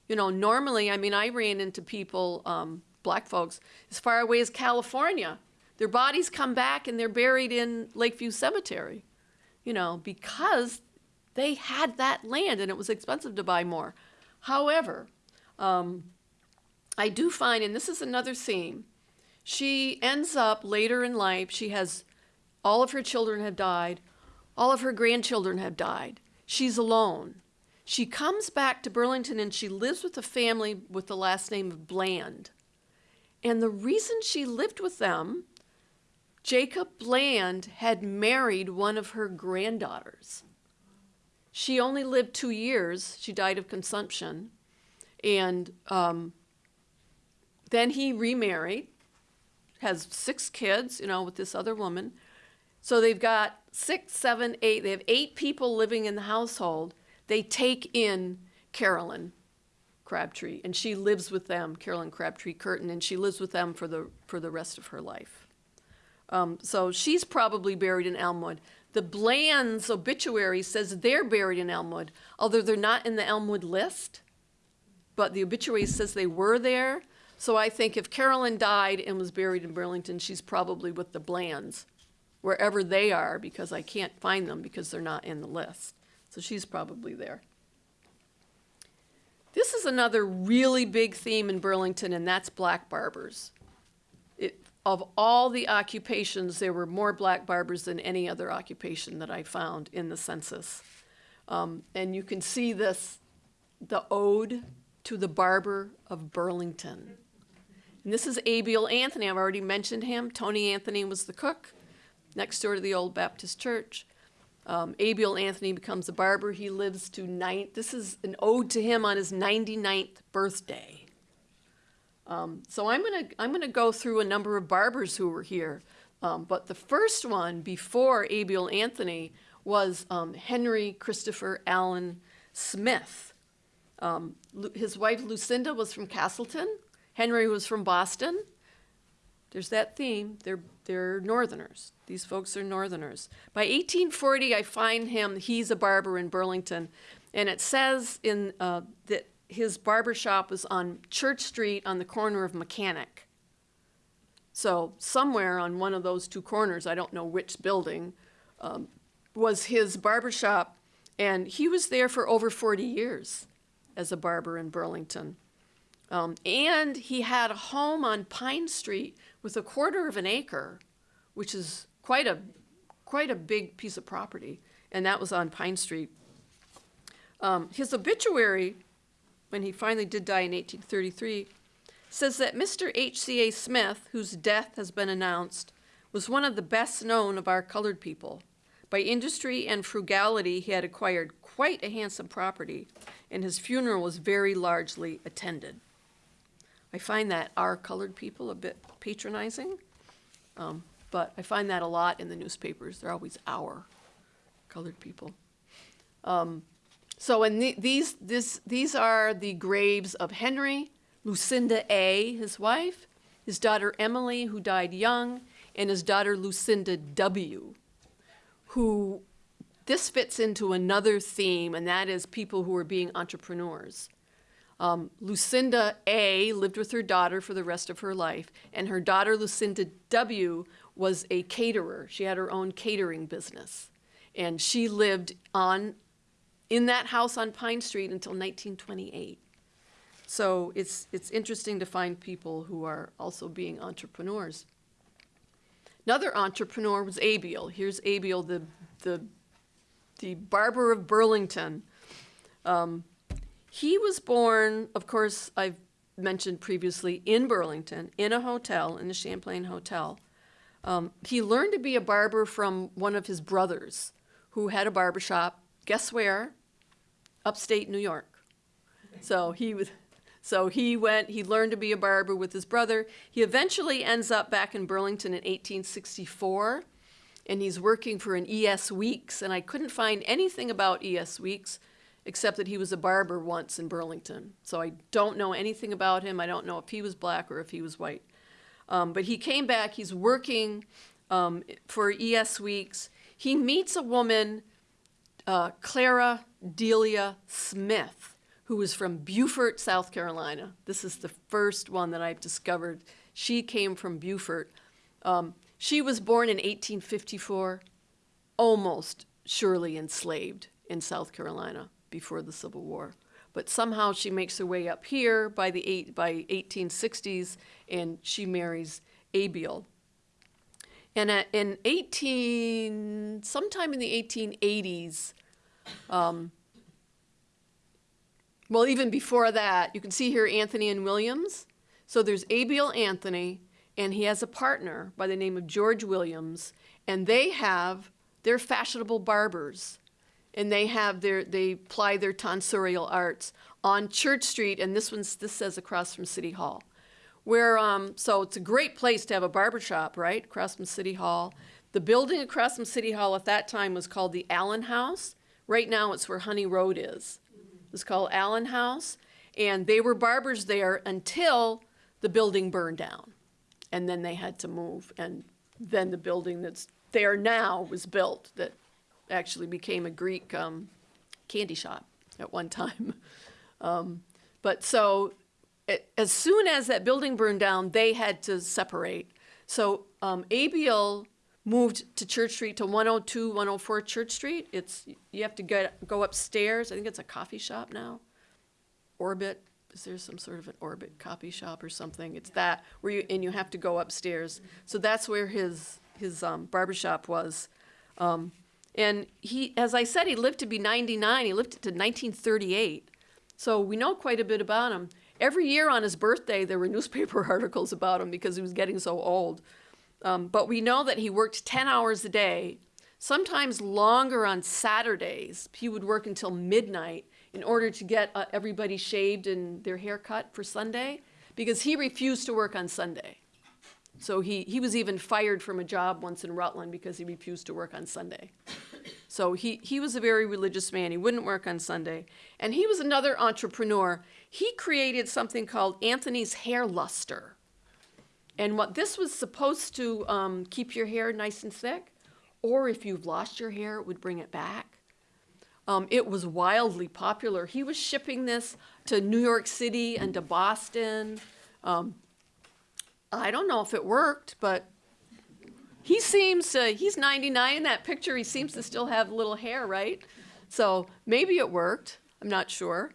Speaker 3: You know, normally, I mean, I ran into people, um, black folks, as far away as California. Their bodies come back and they're buried in Lakeview Cemetery, you know, because they had that land and it was expensive to buy more. However, um, I do find, and this is another theme, she ends up later in life, she has all of her children have died, all of her grandchildren have died. She's alone. She comes back to Burlington and she lives with a family with the last name of Bland. And the reason she lived with them, Jacob Bland had married one of her granddaughters. She only lived two years. She died of consumption. And um, then he remarried, has six kids, you know, with this other woman. So they've got six, seven, eight. They have eight people living in the household. They take in Carolyn Crabtree, and she lives with them, Carolyn Crabtree Curtin, and she lives with them for the for the rest of her life. Um, so she's probably buried in Elmwood. The Bland's obituary says they're buried in Elmwood, although they're not in the Elmwood list. But the obituary says they were there. So I think if Carolyn died and was buried in Burlington, she's probably with the Blands, wherever they are, because I can't find them because they're not in the list. So she's probably there. This is another really big theme in Burlington, and that's black barbers. Of all the occupations, there were more black barbers than any other occupation that I found in the census. Um, and you can see this, the ode to the barber of Burlington. And this is Abiel Anthony. I've already mentioned him. Tony Anthony was the cook next door to the old Baptist church. Um, Abiel Anthony becomes a barber. He lives to. This is an ode to him on his 99th birthday. Um, so I'm gonna I'm gonna go through a number of barbers who were here, um, but the first one before Abiel Anthony was um, Henry Christopher Allen Smith. Um, his wife Lucinda was from Castleton. Henry was from Boston. There's that theme. They're they're Northerners. These folks are Northerners. By 1840, I find him. He's a barber in Burlington, and it says in uh, that his barber shop was on Church Street on the corner of Mechanic. So somewhere on one of those two corners, I don't know which building, um, was his barber shop, and he was there for over 40 years as a barber in Burlington. Um, and he had a home on Pine Street with a quarter of an acre, which is quite a quite a big piece of property, and that was on Pine Street. Um, his obituary, when he finally did die in 1833, says that Mr. H.C.A. Smith, whose death has been announced, was one of the best known of our colored people. By industry and frugality, he had acquired quite a handsome property, and his funeral was very largely attended. I find that our colored people a bit patronizing. Um, but I find that a lot in the newspapers. They're always our colored people. Um, so, and the, these, this, these are the graves of Henry, Lucinda A., his wife, his daughter Emily, who died young, and his daughter Lucinda W., who this fits into another theme, and that is people who are being entrepreneurs. Um, Lucinda A. lived with her daughter for the rest of her life, and her daughter Lucinda W. was a caterer. She had her own catering business, and she lived on in that house on Pine Street until 1928. So it's it's interesting to find people who are also being entrepreneurs. Another entrepreneur was Abiel. Here's Abiel, the the the barber of Burlington. Um, he was born, of course, I've mentioned previously, in Burlington, in a hotel, in the Champlain Hotel. Um, he learned to be a barber from one of his brothers who had a barber shop. Guess where? Upstate New York. So he was, so he went, he learned to be a barber with his brother. He eventually ends up back in Burlington in 1864, and he's working for an E.S. Weeks, and I couldn't find anything about E.S. Weeks except that he was a barber once in Burlington. So I don't know anything about him. I don't know if he was black or if he was white. Um, but he came back, he's working um, for E.S. Weeks. He meets a woman, uh, Clara Delia Smith, who was from Beaufort, South Carolina. This is the first one that I've discovered. She came from Beaufort. Um, she was born in 1854, almost surely enslaved in South Carolina before the Civil War. But somehow she makes her way up here by the eight, by 1860s, and she marries Abiel. And in 18, sometime in the 1880s, um, well, even before that, you can see here Anthony and Williams. So there's Abiel Anthony, and he has a partner by the name of George Williams, and they have, they're fashionable barbers and they have their they ply their tonsorial arts on Church Street, and this one's this says across from City Hall, where um, so it's a great place to have a barber shop, right across from City Hall. The building across from City Hall at that time was called the Allen House. Right now, it's where Honey Road is. It's called Allen House, and they were barbers there until the building burned down, and then they had to move, and then the building that's there now was built that actually became a Greek um, candy shop at one time. (laughs) Um, but so it, as soon as that building burned down, they had to separate. So um, Abiel moved to Church Street to 102, 104 Church Street. It's you have to get, go upstairs. I think it's a coffee shop now. Orbit. Is there some sort of an Orbit coffee shop or something? It's that where you and you have to go upstairs. So that's where his his um, barbershop was. Um, and he, as I said, he lived to be 99. He lived to 1938. So we know quite a bit about him. Every year on his birthday, there were newspaper (laughs) articles about him because he was getting so old. Um, but we know that he worked 10 hours a day, sometimes longer on Saturdays. He would work until midnight in order to get uh, everybody shaved and their hair cut for Sunday because he refused to work on Sunday. So he, he was even fired from a job once in Rutland because he refused to work on Sunday. So he, he was a very religious man. He wouldn't work on Sunday. And he was another entrepreneur. He created something called Anthony's Hair Luster. And what this was supposed to um, keep your hair nice and thick, or if you've lost your hair, it would bring it back. Um, it was wildly popular. He was shipping this to New York City and to Boston. Um, I don't know if it worked, but he seems to, he's 99 in that picture. He seems to still have little hair, right? So maybe it worked. I'm not sure.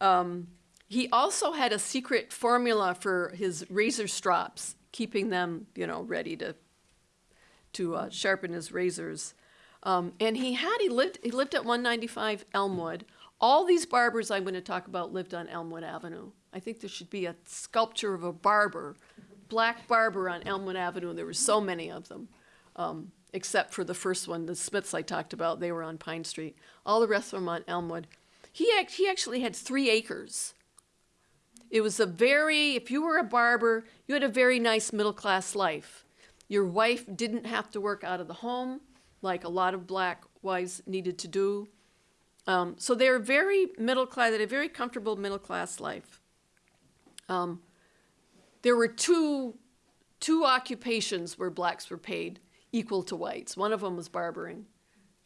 Speaker 3: Um, he also had a secret formula for his razor strops, keeping them, you know, ready to to uh, sharpen his razors. Um, and he had he lived he lived at 195 Elmwood. All these barbers I'm going to talk about lived on Elmwood Avenue. I think there should be a sculpture of a barber Black Barber on Elmwood Avenue. There were so many of them, um, except for the first one, the Smiths I talked about. They were on Pine Street. All the rest of them on Elmwood. He, act, he actually had three acres. It was a very, if you were a barber, you had a very nice middle class life. Your wife didn't have to work out of the home like a lot of black wives needed to do. Um, so they were very middle class, they had a very comfortable middle class life. Um, there were two, two occupations where blacks were paid equal to whites. One of them was barbering.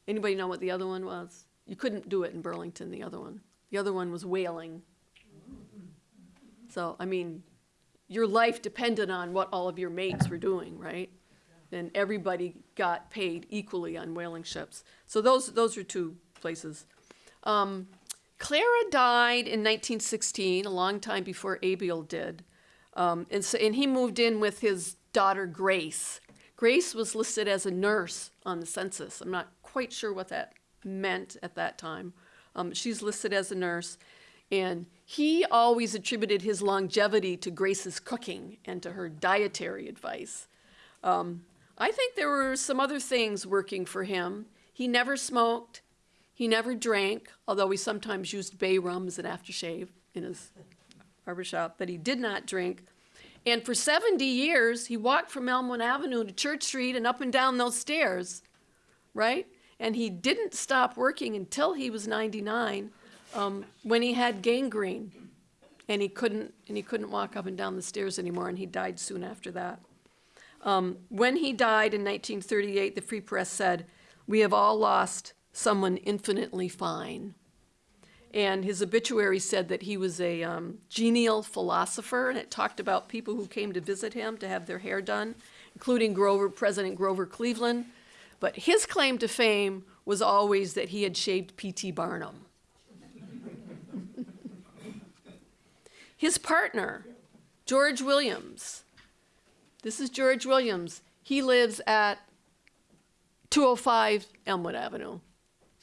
Speaker 3: Anybody know what the other one was? You couldn't do it in Burlington, the other one. The other one was whaling. So, I mean, your life depended on what all of your mates were doing, right? And everybody got paid equally on whaling ships. So those, those are two places. Um, Clara died in 1916, a long time before Abiel did. Um, and, so, and he moved in with his daughter Grace. Grace was listed as a nurse on the census. I'm not quite sure what that meant at that time. Um, she's listed as a nurse. And he always attributed his longevity to Grace's cooking and to her dietary advice. Um, I think there were some other things working for him. He never smoked. He never drank, although he sometimes used bay rum as an aftershave in his barbershop, but he did not drink. And for 70 years, he walked from Elmwood Avenue to Church Street and up and down those stairs, right? And he didn't stop working until he was 99 um, when he had gangrene. And he couldn't, and he couldn't walk up and down the stairs anymore, and he died soon after that. Um, when he died in 1938, the Free Press said, We have all lost someone infinitely fine. And his obituary said that he was a um, genial philosopher, and it talked about people who came to visit him to have their hair done, including Grover, President Grover Cleveland. But his claim to fame was always that he had shaved P.T. Barnum. His partner, George Williams. This is George Williams. He lives at 205 Elmwood Avenue,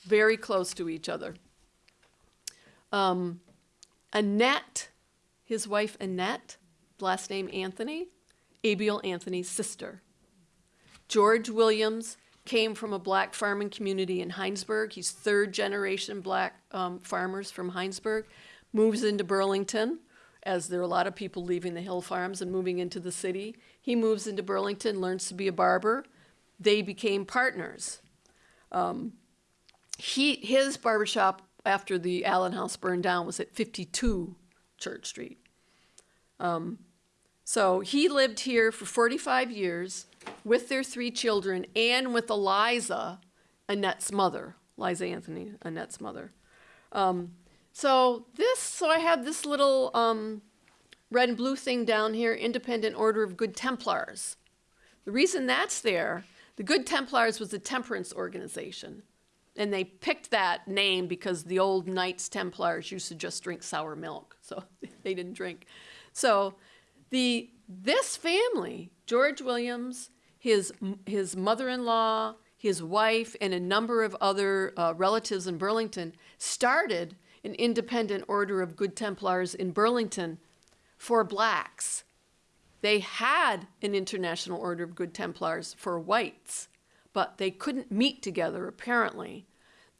Speaker 3: very close to each other. Um, Annette, his wife Annette, last name Anthony, Abiel Anthony's sister. George Williams came from a black farming community in Hinesburg. He's third generation black um, farmers from Hinesburg. Moves into Burlington, as there are a lot of people leaving the hill farms and moving into the city. He moves into Burlington, learns to be a barber. They became partners. Um, he, his barbershop after the Allen House burned down was at 52 Church Street. Um, so he lived here for 45 years with their three children and with Eliza, Annette's mother, Liza Anthony, Annette's mother. Um, so this, so I have this little um, red and blue thing down here, Independent Order of Good Templars. The reason that's there, the Good Templars was a temperance organization. And they picked that name because the old Knights Templars used to just drink sour milk, (laughs) so they didn't drink. So the this family, George Williams, his his mother-in-law, his wife, and a number of other uh, relatives in Burlington started an independent order of Good Templars in Burlington for blacks. They had an international order of Good Templars for whites, but they couldn't meet together, apparently.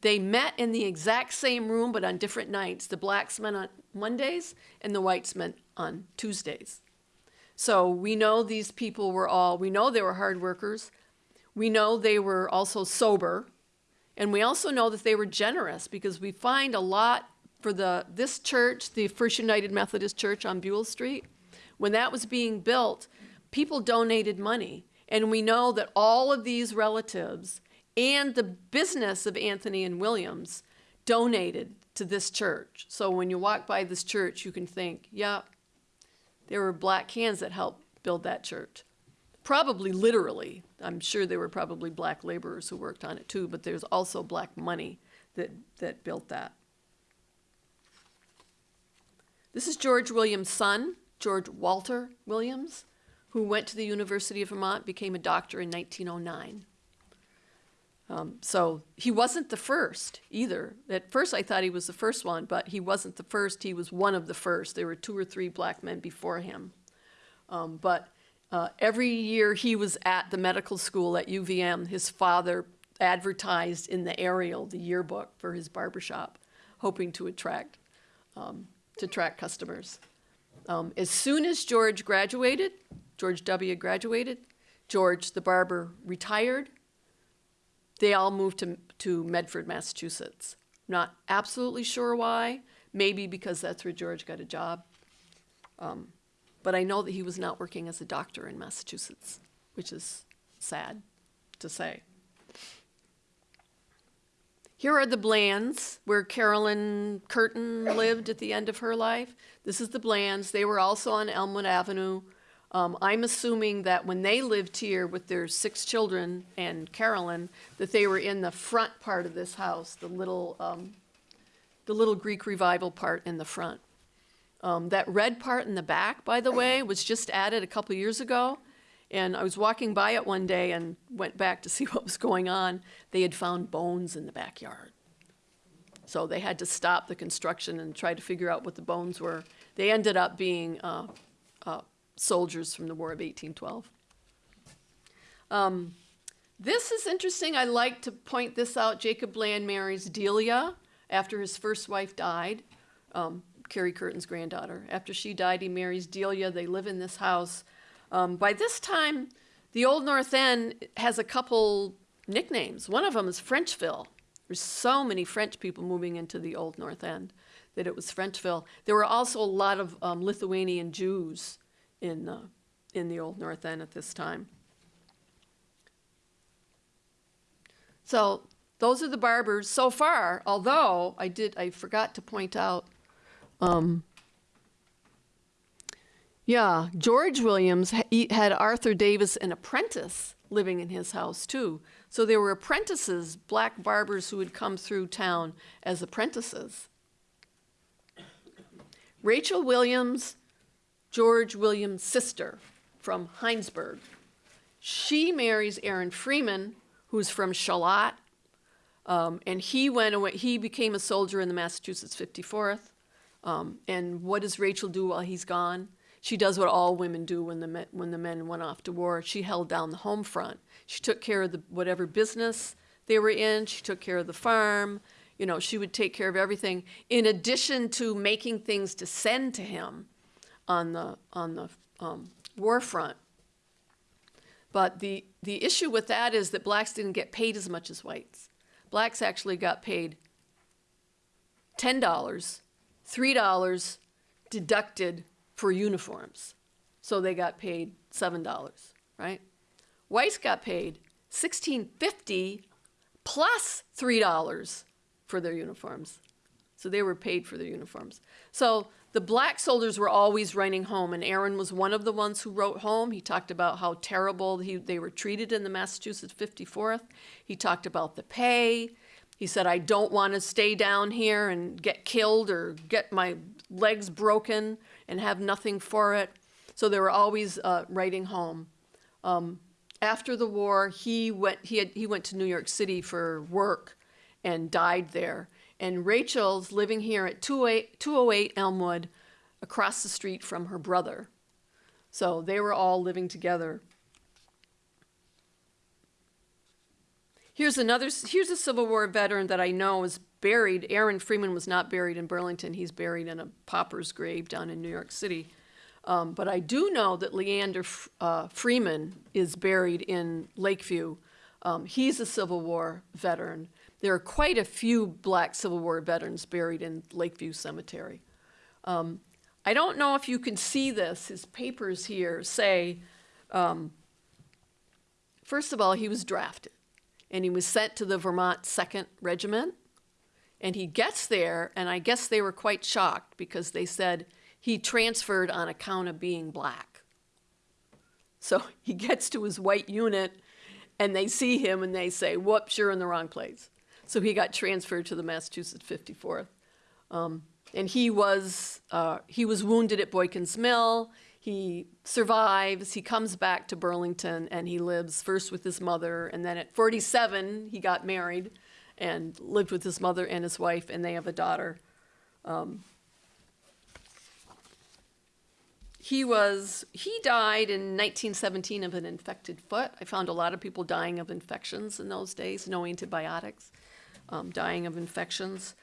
Speaker 3: They met in the exact same room, but on different nights. The blacks met on Mondays, and the whites met on Tuesdays. So we know these people were all, we know they were hard workers. We know they were also sober. And we also know that they were generous because we find a lot for the this church, the First United Methodist Church on Buell Street. When that was being built, people donated money. And we know that all of these relatives and the business of Anthony and Williams donated to this church. So when you walk by this church, you can think, yeah, there were black hands that helped build that church. Probably literally. I'm sure there were probably black laborers who worked on it too, but there's also black money that, that built that. This is George Williams' son, George Walter Williams, who went to the University of Vermont, became a doctor in 1909. Um, so he wasn't the first either. At first, I thought he was the first one, but he wasn't the first. He was one of the first. There were two or three black men before him. Um, but uh, every year he was at the medical school at UVM, his father advertised in the Ariel, the yearbook for his barbershop, hoping to attract um, to attract customers. Um, as soon as George graduated, George W. graduated, George the barber retired, they all moved to, to Medford, Massachusetts. Not absolutely sure why, maybe because that's where George got a job. Um, but I know that he was not working as a doctor in Massachusetts, which is sad to say. Here are the Blands, where Carolyn Curtin lived at the end of her life. This is the Blands. They were also on Elmwood Avenue. Um, I'm assuming that when they lived here with their six children and Carolyn, that they were in the front part of this house, the little, um, the little Greek revival part in the front. Um, that red part in the back, by the way, was just added a couple years ago. And I was walking by it one day and went back to (laughs) see what was going on. They had found bones in the backyard. So they had to stop the construction and try to figure out what the bones were. They ended up being uh, uh, soldiers from the War of 1812. Um, this is interesting. I like to point this out. Jacob Bland marries Delia after his first wife died, um, Carrie Curtin's granddaughter. After she died, he marries Delia. They live in this house. Um, by this time, the Old North End has a couple nicknames. One of them is Frenchville. There's so many French people moving into the Old North End that it was Frenchville. There were also a lot of um, Lithuanian Jews in, in the Old North End at this time. So those are the barbers so far, although I did, I forgot to point out, um, yeah, George Williams had Arthur Davis, an apprentice, living in his house too. So there were apprentices, black barbers who would come through town as apprentices. Rachel Williams, George Williams' sister from Hinesburg. She marries Aaron Freeman, who's from Charlotte, um, and he went away. He became a soldier in the Massachusetts 54th. Um, and what does Rachel do while he's gone? She does what all women do when the men, when the men went off to war. She held down the home front. She took care of the whatever business they were in. She took care of the farm. You know, she would take care of everything. In addition to making things to send to him on the on the um, war front. But the the issue with that is that blacks didn't get paid as much as whites. Blacks actually got paid ten dollars, three dollars deducted for uniforms. So they got paid seven dollars, right? Whites got paid sixteen fifty plus three dollars for their uniforms. So they were paid for their uniforms. So the black soldiers were always writing home, and Aaron was one of the ones who wrote home. He talked about how terrible he, they were treated in the Massachusetts 54th. He talked about the pay. He said, I don't want to stay down here and get killed or get my legs broken and have nothing for it. So they were always uh, writing home. Um, after the war, he went, he, had, he went to New York City for work and died there. And Rachel's living here at 208, 208 Elmwood, across the street from her brother. So they were all living together. Here's another, here's a Civil War veteran that I know is buried. Aaron Freeman was not buried in Burlington. He's buried in a pauper's grave down in New York City. Um, but I do know that Leander uh, Freeman is buried in Lakeview. Um, he's a Civil War veteran. There are quite a few black Civil War veterans buried in Lakeview Cemetery. Um, I don't know if you can see this. His papers here say, um, first of all, he was drafted and he was sent to the Vermont 2nd Regiment. And he gets there, and I guess they were quite shocked because they said he transferred on account of being black. So (laughs) he gets to his white unit, and they see him and they say, Whoops, you're in the wrong place. So he got transferred to the Massachusetts 54th. Um, and he was, uh, he was wounded at Boykins Mill. He survives. He comes back to Burlington and he lives first with his mother. And then at 47, he got married and lived with his mother and his wife, and they have a daughter. Um, he was he died in 1917 of an infected foot. I found a lot of people dying of infections in those days, no antibiotics, um, dying of infections.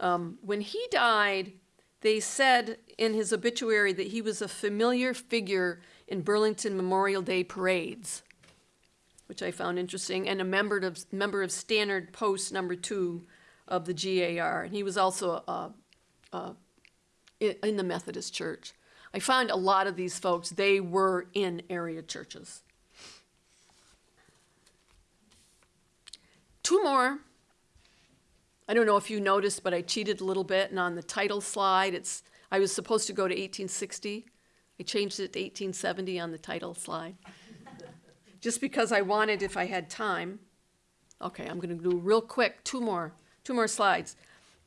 Speaker 3: Um, when he died, they said in his obituary that he was a familiar figure in Burlington Memorial Day parades, which I found interesting, and a member of, member of Stannard Post Number Two of the GAR. And he was also uh, uh, i- in the Methodist Church. I found a lot of these folks, they were in area churches. Two more. I don't know if you noticed, but I cheated a little bit, and on the title slide, it's, I was supposed to go to 1860. I changed it to 1870 on the title slide. (laughs) Just because I wanted, if I had time. Okay, I'm gonna do real quick, two more, two more slides.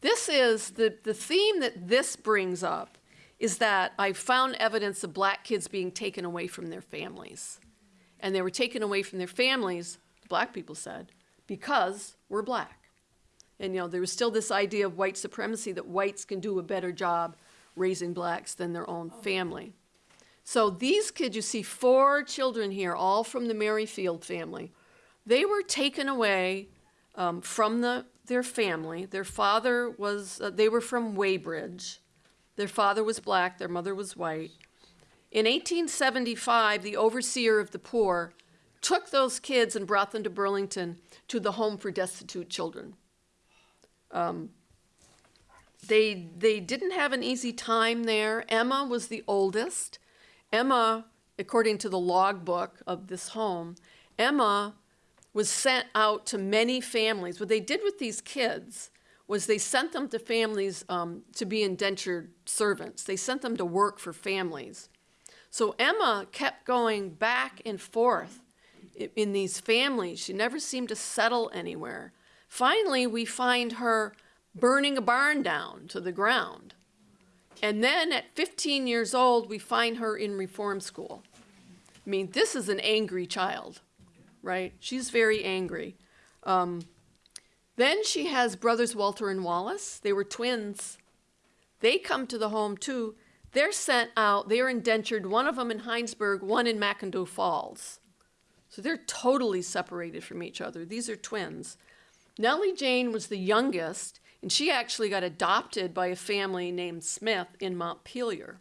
Speaker 3: This is, the, the theme that this brings up is that I found evidence of black kids being taken away from their families. And they were taken away from their families, black people said, because we're black. And, you know, there was still this idea of white supremacy that whites can do a better job raising blacks than their own family. So these kids, you see four children here, all from the Merrifield family. They were taken away um, from the, their family. Their father was, uh, they were from Weybridge. Their father was black, their mother was white. In 1875, the overseer of the poor took those kids and brought them to Burlington to the Home for Destitute Children. Um, they, they didn't have an easy time there. Emma was the oldest. Emma, according to the logbook of this home, Emma was sent out to many families. What they did with these kids was they sent them to families um, to be indentured servants. They sent them to work for families. So Emma kept going back and forth in these families. She never seemed to settle anywhere. Finally, we find her burning a barn down to the ground. And then at 15 years old, we find her in reform school. I mean, this is an angry child, right? She's very angry. Um, then she has brothers Walter and Wallace. They were twins. They come to the home too. They're sent out, they're indentured, one of them in Hinesburg, one in McIndoe Falls. So they're totally separated from each other. These are twins. Nellie Jane was the youngest, and she actually got adopted by a family named Smith in Montpelier.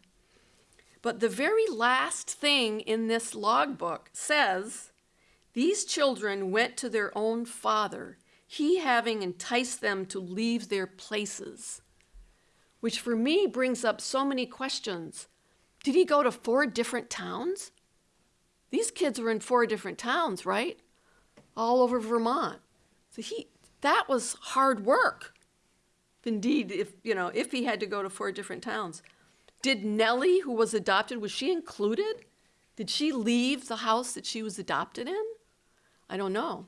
Speaker 3: But the very last thing in this logbook says these children went to their own father, he having enticed them to leave their places. Which for me brings up so many questions. Did he go to four different towns? These kids were in four different towns, right? All over Vermont. So he that was hard work. Indeed, if you know, if he had to go to four different towns. Did Nellie, who was adopted, was she included? Did she leave the house that she was adopted in? I don't know.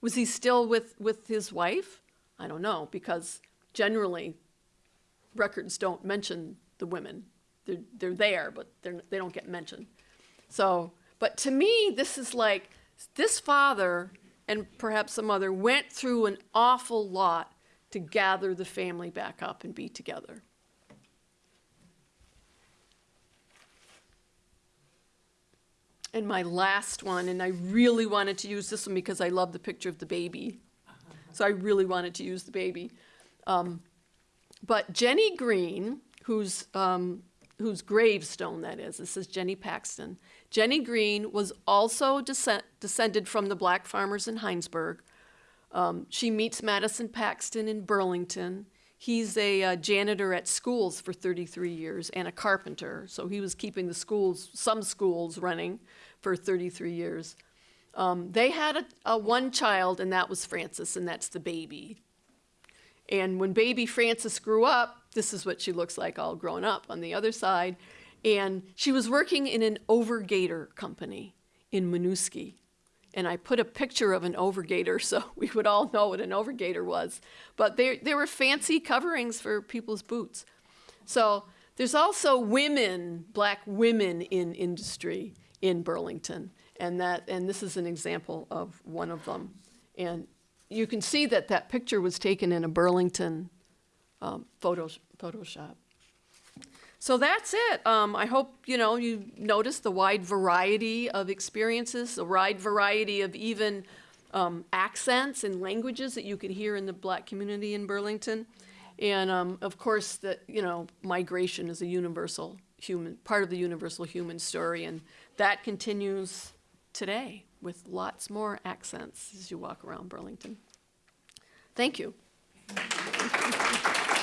Speaker 3: Was he still with, with his wife? I don't know, because generally records don't mention the women. They're, they're there, but they're, they don't get mentioned. So, but to me, this is like this father and perhaps some mother went through an awful lot to gather the family back up and be together. And my last one, and I really wanted to use this one because I love the picture of the baby. So I really wanted to use the baby. Um, but Jenny Green, whose, um, whose gravestone that is, this is Jenny Paxton. Jenny Green was also descended from the black farmers in Hinesburg. Um, she meets Madison Paxton in Burlington. He's a uh, janitor at schools for 33 years and a carpenter, so he was keeping the schools, some schools running for 33 years. Um, they had a, a one child, and that was Frances, and that's the baby. And when baby Frances grew up, this is what she looks like all grown up on the other side. And she was working in an overgaiter company in Winooski. And I put a picture of an overgaiter so (laughs) we would all know what an overgaiter was. But they, they were fancy coverings for people's boots. So there's also women, black women in industry in Burlington. And, that, and this is an example of one of them. And you can see that that picture was taken in a Burlington um, photo, Photoshop. So that's it. Um, I hope you know you notice the wide variety of experiences, the wide variety of even um, accents and languages that you can hear in the black community in Burlington, and um, of course that you know migration is a universal human part of the universal human story, and that continues today with lots more accents as you walk around Burlington. Thank you. (laughs)